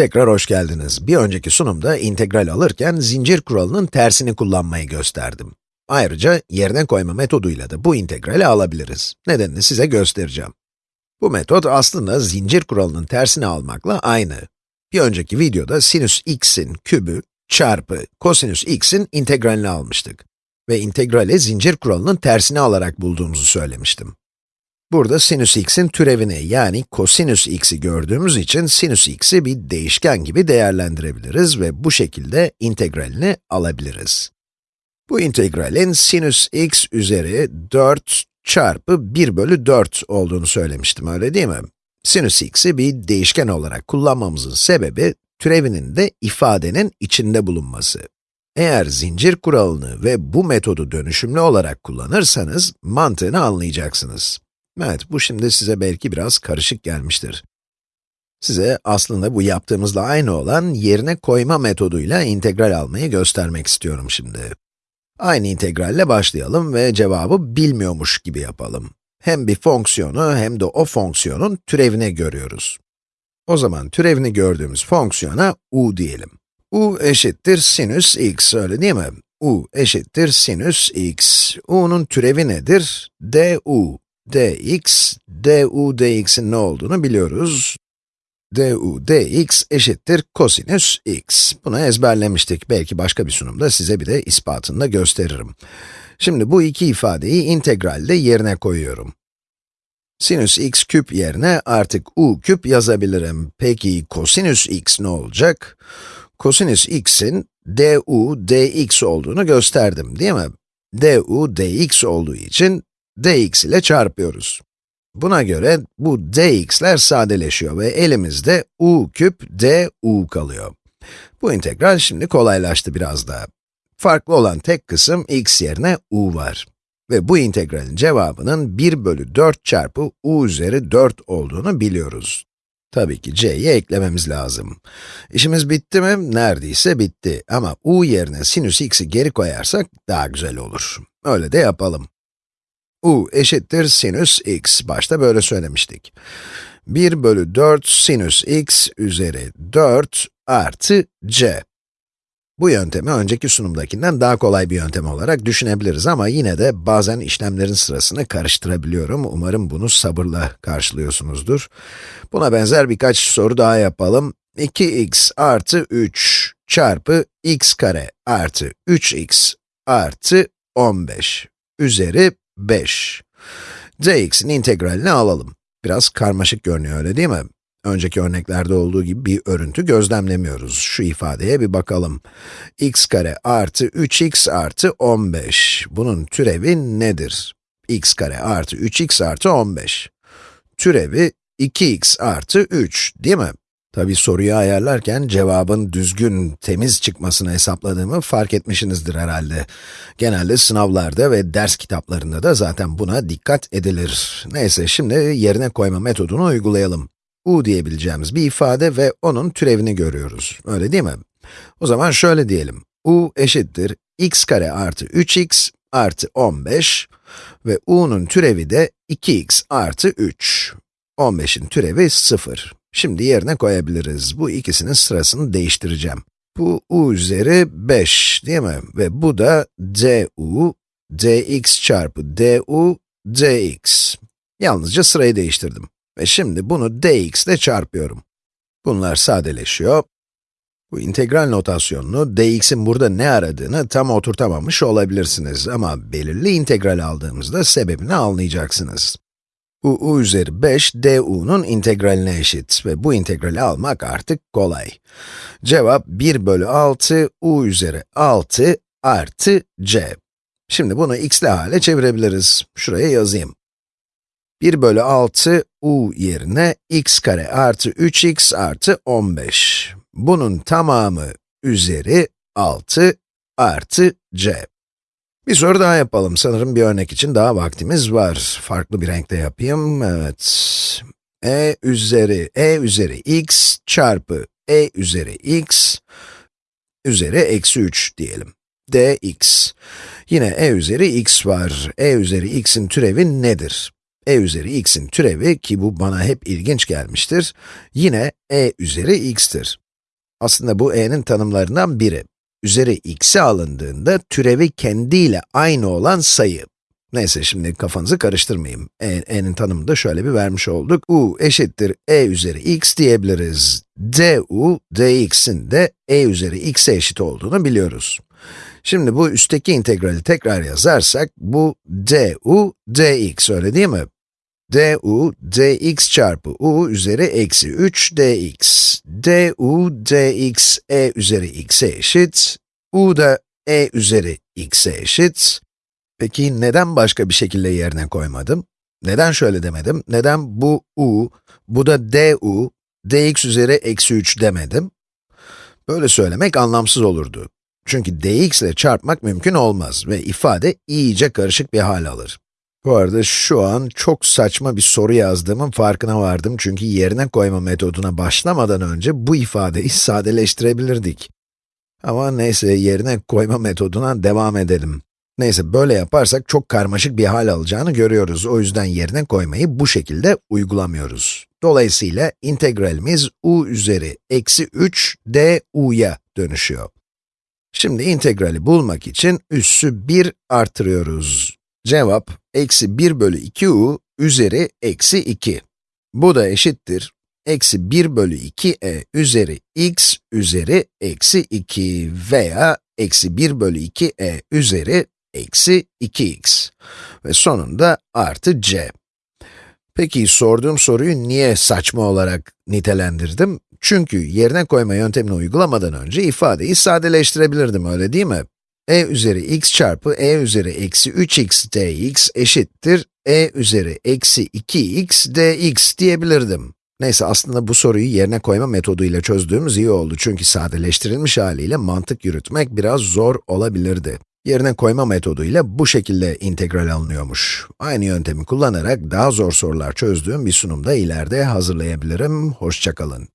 Tekrar hoş geldiniz. Bir önceki sunumda integral alırken zincir kuralının tersini kullanmayı gösterdim. Ayrıca yerine koyma metoduyla da bu integrali alabiliriz. Nedenini size göstereceğim. Bu metot aslında zincir kuralının tersini almakla aynı. Bir önceki videoda sinüs x'in kübü çarpı kosinüs x'in integralini almıştık. Ve integrali zincir kuralının tersini alarak bulduğumuzu söylemiştim. Burada sinüs x'in türevini yani kosinüs x'i gördüğümüz için sinüs x'i bir değişken gibi değerlendirebiliriz ve bu şekilde integralini alabiliriz. Bu integralin sinüs x üzeri 4 çarpı 1 bölü 4 olduğunu söylemiştim, öyle değil mi? Sinüs x'i bir değişken olarak kullanmamızın sebebi, türevinin de ifadenin içinde bulunması. Eğer zincir kuralını ve bu metodu dönüşümlü olarak kullanırsanız, mantığını anlayacaksınız. Evet, bu şimdi size belki biraz karışık gelmiştir. Size aslında bu yaptığımızla aynı olan yerine koyma metoduyla integral almayı göstermek istiyorum şimdi. Aynı integralle başlayalım ve cevabı bilmiyormuş gibi yapalım. Hem bir fonksiyonu hem de o fonksiyonun türevini görüyoruz. O zaman türevini gördüğümüz fonksiyona u diyelim. u eşittir sinüs x, öyle değil mi? u eşittir sinüs x. u'nun türevi nedir? du dx, du dx'in ne olduğunu biliyoruz. du dx eşittir kosinüs x. Bunu ezberlemiştik. Belki başka bir sunumda size bir de ispatını da gösteririm. Şimdi bu iki ifadeyi integralde yerine koyuyorum. Sinüs x küp yerine artık u küp yazabilirim. Peki kosinüs x ne olacak? Kosinüs x'in du dx olduğunu gösterdim, değil mi? du dx olduğu için dx ile çarpıyoruz. Buna göre bu dx'ler sadeleşiyor ve elimizde u küp du kalıyor. Bu integral şimdi kolaylaştı biraz daha. Farklı olan tek kısım x yerine u var. Ve bu integralin cevabının 1 bölü 4 çarpı u üzeri 4 olduğunu biliyoruz. Tabii ki c'yi eklememiz lazım. İşimiz bitti mi? Neredeyse bitti. Ama u yerine sinüs x'i geri koyarsak daha güzel olur. Öyle de yapalım u eşittir sinüs x. Başta böyle söylemiştik. 1 bölü 4 sinüs x üzeri 4 artı c. Bu yöntemi önceki sunumdakinden daha kolay bir yöntem olarak düşünebiliriz ama yine de bazen işlemlerin sırasını karıştırabiliyorum. Umarım bunu sabırla karşılıyorsunuzdur. Buna benzer birkaç soru daha yapalım. 2x artı 3 çarpı x kare artı 3x artı 15 üzeri 5. dx'in integralini alalım. Biraz karmaşık görünüyor öyle değil mi? Önceki örneklerde olduğu gibi bir örüntü gözlemlemiyoruz. Şu ifadeye bir bakalım. x kare artı 3x artı 15. Bunun türevi nedir? x kare artı 3x artı 15. Türevi 2x artı 3, değil mi? Tabi soruyu ayarlarken cevabın düzgün, temiz çıkmasını hesapladığımı fark etmişsinizdir herhalde. Genelde sınavlarda ve ders kitaplarında da zaten buna dikkat edilir. Neyse, şimdi yerine koyma metodunu uygulayalım. u diyebileceğimiz bir ifade ve onun türevini görüyoruz. Öyle değil mi? O zaman şöyle diyelim. u eşittir x kare artı 3x artı 15 ve u'nun türevi de 2x artı 3. 15'in türevi 0. Şimdi yerine koyabiliriz. Bu ikisinin sırasını değiştireceğim. Bu u üzeri 5 değil mi? Ve bu da du, dx çarpı du, dx. Yalnızca sırayı değiştirdim. Ve şimdi bunu dx ile çarpıyorum. Bunlar sadeleşiyor. Bu integral notasyonunu, dx'in burada ne aradığını tam oturtamamış olabilirsiniz ama belirli integral aldığımızda sebebini anlayacaksınız u, u üzeri 5 du'nun integraline eşit ve bu integrali almak artık kolay. Cevap 1 bölü 6 u üzeri 6 artı c. Şimdi bunu x'li hale çevirebiliriz. Şuraya yazayım. 1 bölü 6 u yerine x kare artı 3x artı 15. Bunun tamamı üzeri 6 artı c. Bir soru daha yapalım. Sanırım bir örnek için daha vaktimiz var. Farklı bir renkte yapayım. Evet. e üzeri, e üzeri x çarpı e üzeri x üzeri eksi 3 diyelim. dx. Yine e üzeri x var. e üzeri x'in türevi nedir? e üzeri x'in türevi, ki bu bana hep ilginç gelmiştir, yine e üzeri x'tir. Aslında bu e'nin tanımlarından biri. Üzeri x'e alındığında türevi kendiyle aynı olan sayı. Neyse şimdi kafanızı karıştırmayayım. E, e'nin tanımını da şöyle bir vermiş olduk. u eşittir e üzeri x diyebiliriz. du, dx'in de e üzeri x'e eşit olduğunu biliyoruz. Şimdi bu üstteki integrali tekrar yazarsak, bu du dx öyle değil mi? du dx çarpı u üzeri eksi 3 dx. Du dx e üzeri x'e eşit. u da e üzeri x'e eşit. Peki neden başka bir şekilde yerine koymadım? Neden şöyle demedim? Neden bu u, bu da du, dx üzeri eksi 3 demedim? Böyle söylemek anlamsız olurdu. Çünkü dx ile çarpmak mümkün olmaz ve ifade iyice karışık bir hal alır. Bu arada şu an çok saçma bir soru yazdığımın farkına vardım çünkü yerine koyma metoduna başlamadan önce bu ifadeyi sadeleştirebilirdik. Ama neyse yerine koyma metoduna devam edelim. Neyse böyle yaparsak çok karmaşık bir hal alacağını görüyoruz. O yüzden yerine koymayı bu şekilde uygulamıyoruz. Dolayısıyla integralimiz u üzeri eksi 3 du'ya dönüşüyor. Şimdi integrali bulmak için üssü 1 artırıyoruz. Cevap, eksi 1 bölü 2u üzeri eksi 2. Bu da eşittir, eksi 1 bölü 2e üzeri x üzeri eksi 2 veya eksi 1 bölü 2e üzeri eksi 2x. Ve sonunda artı c. Peki sorduğum soruyu niye saçma olarak nitelendirdim? Çünkü yerine koyma yöntemini uygulamadan önce ifadeyi sadeleştirebilirdim, öyle değil mi? E üzeri x çarpı e üzeri eksi 3x dx eşittir e üzeri eksi 2x dx diyebilirdim. Neyse aslında bu soruyu yerine koyma metoduyla çözdüğümüz iyi oldu çünkü sadeleştirilmiş haliyle mantık yürütmek biraz zor olabilirdi. Yerine koyma metoduyla bu şekilde integral alınıyormuş. Aynı yöntemi kullanarak daha zor sorular çözdüğüm bir sunumda ileride hazırlayabilirim. Hoşçakalın.